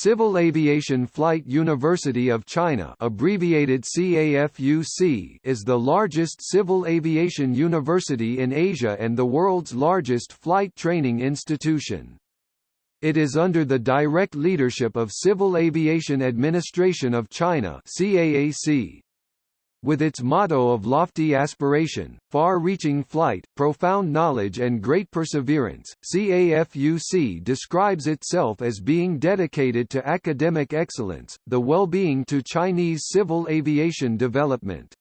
Civil Aviation Flight University of China abbreviated CAFUC is the largest civil aviation university in Asia and the world's largest flight training institution. It is under the direct leadership of Civil Aviation Administration of China CAAC. With its motto of lofty aspiration, far-reaching flight, profound knowledge and great perseverance, CAFUC describes itself as being dedicated to academic excellence, the well-being to Chinese civil aviation development.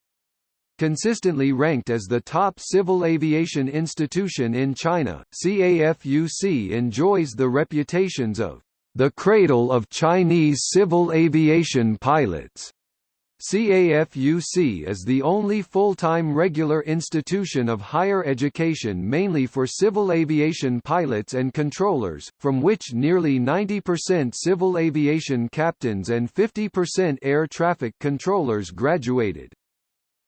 Consistently ranked as the top civil aviation institution in China, CAFUC enjoys the reputations of the cradle of Chinese civil aviation pilots CAFUC is the only full-time regular institution of higher education mainly for civil aviation pilots and controllers, from which nearly 90% civil aviation captains and 50% air traffic controllers graduated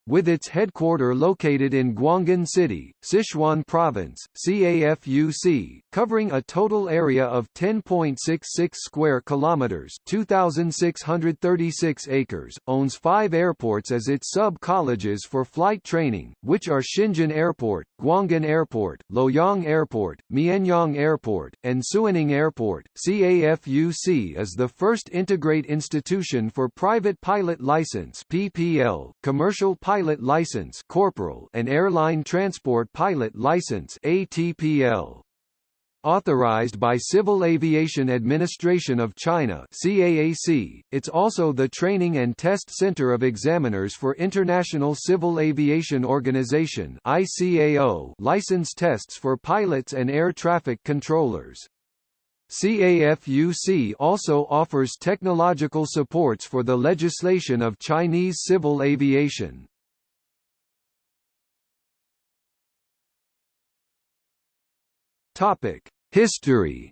with its headquarter located in Guanghan City, Sichuan Province, CAFUC, covering a total area of 10.66 square kilometers, 2636 acres, owns 5 airports as its sub-colleges for flight training, which are Shenzhen Airport, Guanghan Airport, Luoyang Airport, Mianyang Airport, and Suining Airport. CAFUC is the first integrate institution for private pilot license, commercial pilot pilot license corporal and airline transport pilot license ATPL. Authorized by Civil Aviation Administration of China CAAC, it's also the training and test center of examiners for International Civil Aviation Organization ICAO license tests for pilots and air traffic controllers. CAFUC also offers technological supports for the legislation of Chinese civil aviation. History.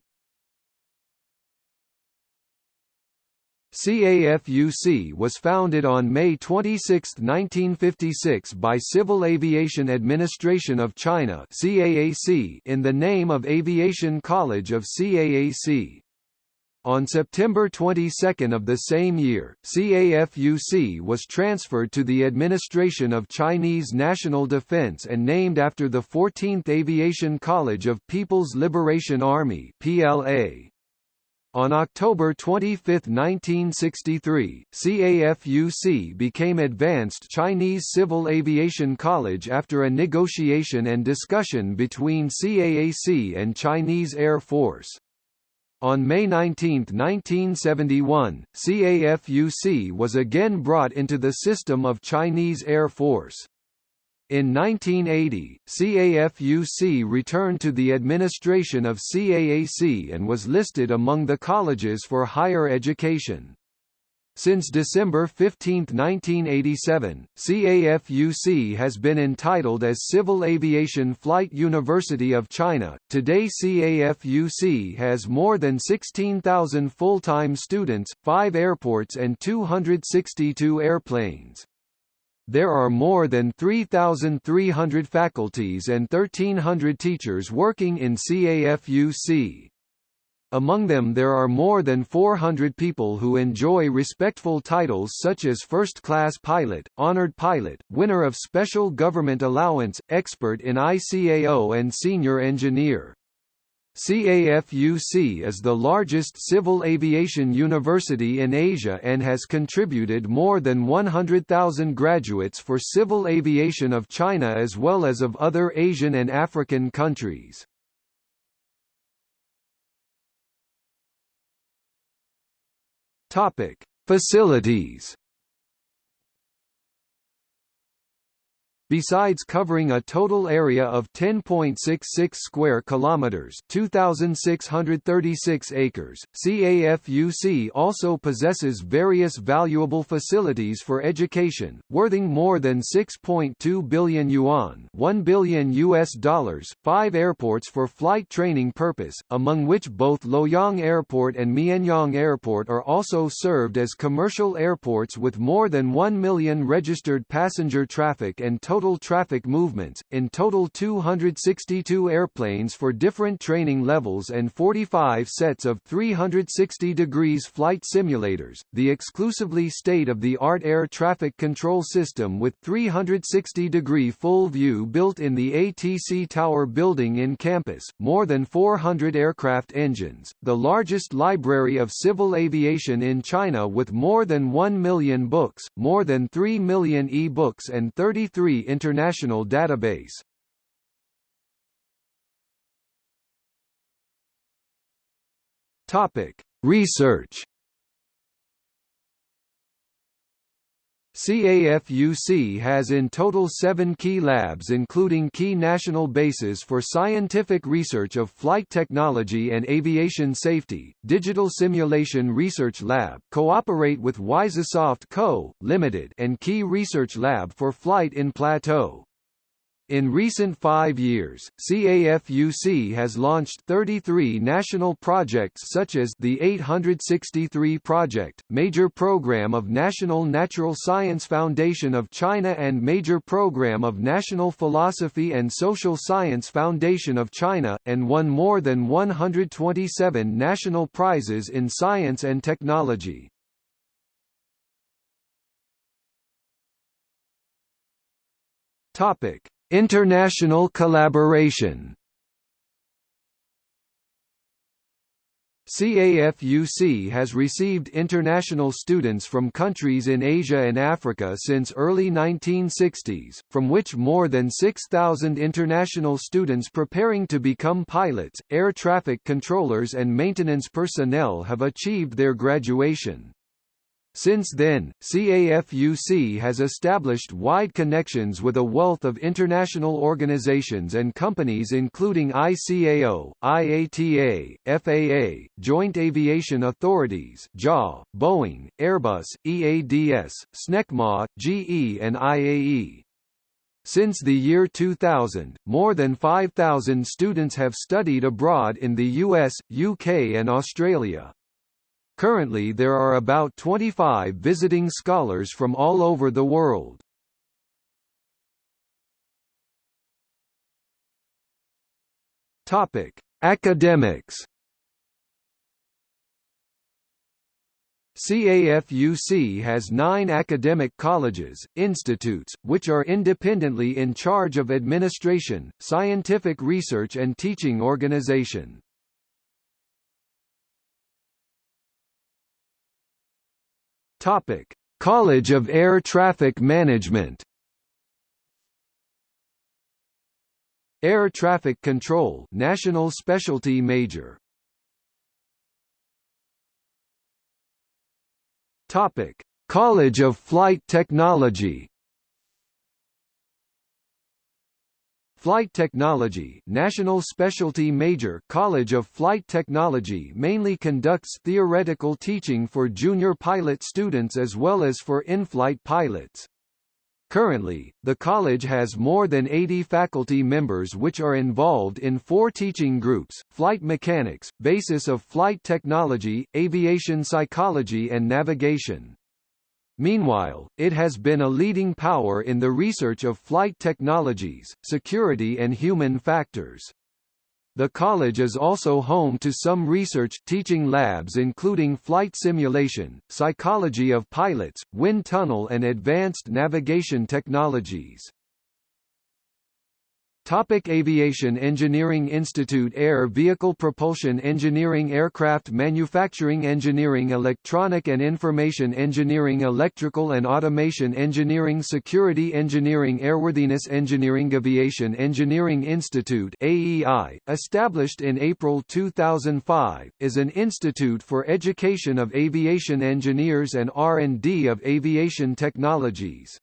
CAFUC was founded on May 26, 1956 by Civil Aviation Administration of China in the name of Aviation College of CAAC. On September 22 of the same year, CAFUC was transferred to the administration of Chinese National Defense and named after the 14th Aviation College of People's Liberation Army PLA. On October 25, 1963, CAFUC became Advanced Chinese Civil Aviation College after a negotiation and discussion between CAAC and Chinese Air Force. On May 19, 1971, CAFUC was again brought into the system of Chinese Air Force. In 1980, CAFUC returned to the administration of CAAC and was listed among the colleges for higher education. Since December 15, 1987, CAFUC has been entitled as Civil Aviation Flight University of China. Today, CAFUC has more than 16,000 full time students, 5 airports, and 262 airplanes. There are more than 3,300 faculties and 1,300 teachers working in CAFUC. Among them there are more than 400 people who enjoy respectful titles such as First Class Pilot, Honored Pilot, Winner of Special Government Allowance, Expert in ICAO and Senior Engineer. CAFUC is the largest civil aviation university in Asia and has contributed more than 100,000 graduates for civil aviation of China as well as of other Asian and African countries. Topic: Facilities Besides covering a total area of 10.66 square kilometers, 2636 acres, CAFUC also possesses various valuable facilities for education, worthing more than 6.2 billion yuan, (1 1 billion US dollars, 5 airports for flight training purpose, among which both Luoyang Airport and Mianyang Airport are also served as commercial airports with more than 1 million registered passenger traffic and total total traffic movements, in total 262 airplanes for different training levels and 45 sets of 360 degrees flight simulators, the exclusively state-of-the-art air traffic control system with 360-degree full view built in the ATC Tower building in campus, more than 400 aircraft engines, the largest library of civil aviation in China with more than 1 million books, more than 3 million e-books and 33 international database. Topic: Research CAFUC has in total seven key labs including key national bases for scientific research of flight technology and aviation safety, Digital Simulation Research Lab cooperate with Wisesoft Co., Limited, and Key Research Lab for Flight in Plateau. In recent five years, CAFUC has launched 33 national projects such as the 863 Project, Major Program of National Natural Science Foundation of China and Major Program of National Philosophy and Social Science Foundation of China, and won more than 127 national prizes in science and technology. Topic International collaboration CAFUC has received international students from countries in Asia and Africa since early 1960s, from which more than 6,000 international students preparing to become pilots, air traffic controllers and maintenance personnel have achieved their graduation. Since then, CAFUC has established wide connections with a wealth of international organizations and companies including ICAO, IATA, FAA, Joint Aviation Authorities JA, Boeing, Airbus, EADS, SNECMA, GE and IAE. Since the year 2000, more than 5,000 students have studied abroad in the US, UK and Australia. Currently there are about 25 visiting scholars from all over the world. Topic: Academics. CAFUC has nine academic colleges, institutes, which are independently in charge of administration, scientific research and teaching organization. Topic: College of Air Traffic Management. Air Traffic Control, National Specialty Major. Topic: College of Flight Technology. Flight Technology National Specialty Major College of Flight Technology mainly conducts theoretical teaching for junior pilot students as well as for in-flight pilots. Currently, the college has more than 80 faculty members which are involved in four teaching groups, flight mechanics, basis of flight technology, aviation psychology and navigation. Meanwhile, it has been a leading power in the research of flight technologies, security and human factors. The college is also home to some research teaching labs including flight simulation, psychology of pilots, wind tunnel and advanced navigation technologies. Topic Aviation Engineering Institute Air Vehicle Propulsion Engineering Aircraft Manufacturing Engineering Electronic and Information Engineering Electrical and Automation Engineering Security Engineering Airworthiness Engineering Aviation Engineering Institute AEI, established in April 2005, is an institute for education of aviation engineers and R&D of aviation technologies.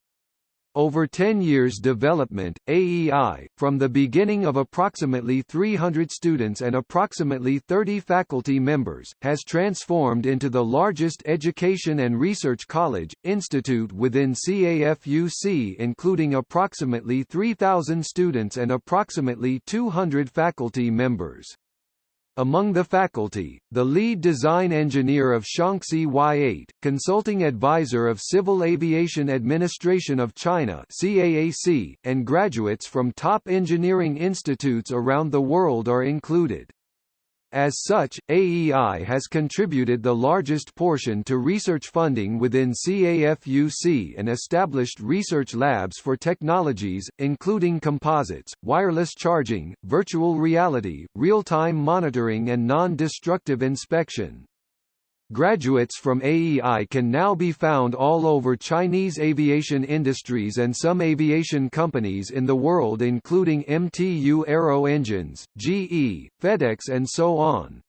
Over 10 years development, AEI, from the beginning of approximately 300 students and approximately 30 faculty members, has transformed into the largest education and research college, institute within CAFUC including approximately 3,000 students and approximately 200 faculty members. Among the faculty, the lead design engineer of Shaanxi Y8, consulting advisor of Civil Aviation Administration of China CAAC, and graduates from top engineering institutes around the world are included. As such, AEI has contributed the largest portion to research funding within CAFUC and established research labs for technologies, including composites, wireless charging, virtual reality, real-time monitoring and non-destructive inspection. Graduates from AEI can now be found all over Chinese aviation industries and some aviation companies in the world including MTU Aero Engines, GE, FedEx and so on.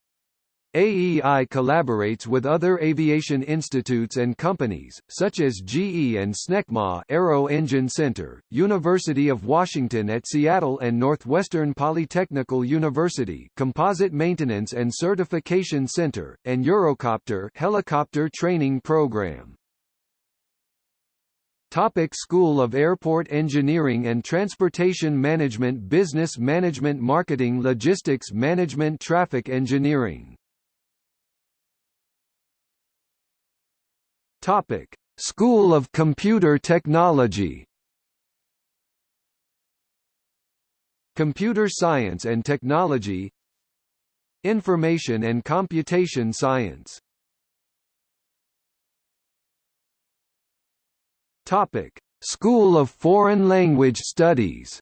AEI collaborates with other aviation institutes and companies, such as GE and SNECMA Aero Engine Center, University of Washington at Seattle and Northwestern Polytechnical University Composite Maintenance and Certification Center, and Eurocopter Helicopter Training Program. Topic School of Airport Engineering and Transportation Management Business Management Marketing Logistics Management Traffic Engineering Topic: School of Computer Technology. Computer Science and Technology. Information and Computation Science. Topic: School of Foreign Language Studies.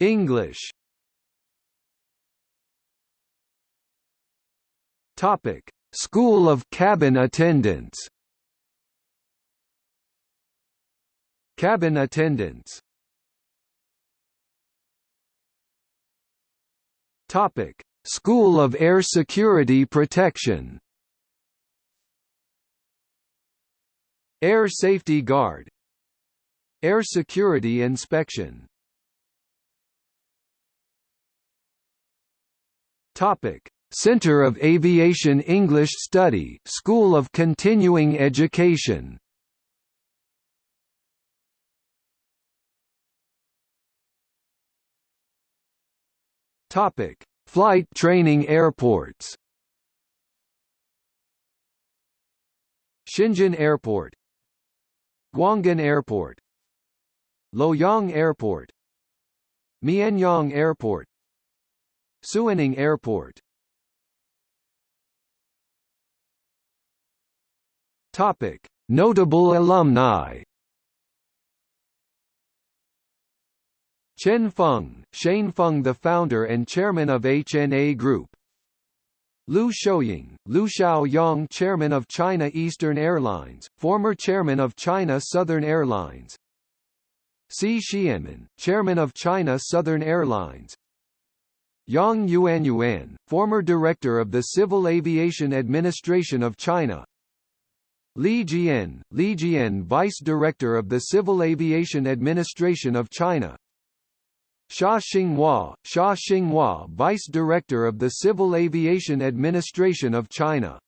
English. Topic: School of Cabin Attendants. Cabin attendants. Topic: School of Air Security Protection. Air Safety Guard. Air Security Inspection. Topic: Center of Aviation English Study School of Continuing Education. Topic: Flight training airports. Xinjin Airport, Guanghan Airport, Luoyang Airport, Mianyang Airport, Suining Airport Topic: Notable alumni. Chen Feng, Chen Feng the founder and chairman of HNA Group. Liu Shaoyong, Liu Shaoyong chairman of China Eastern Airlines, former chairman of China Southern Airlines. Si Xianmin, chairman of China Southern Airlines. Yang Yuanyuan, former director of the Civil Aviation Administration of China. Li Jian, Li Jian Vice Director of the Civil Aviation Administration of China. Xia Xinghua, Xia Xinghua Vice Director of the Civil Aviation Administration of China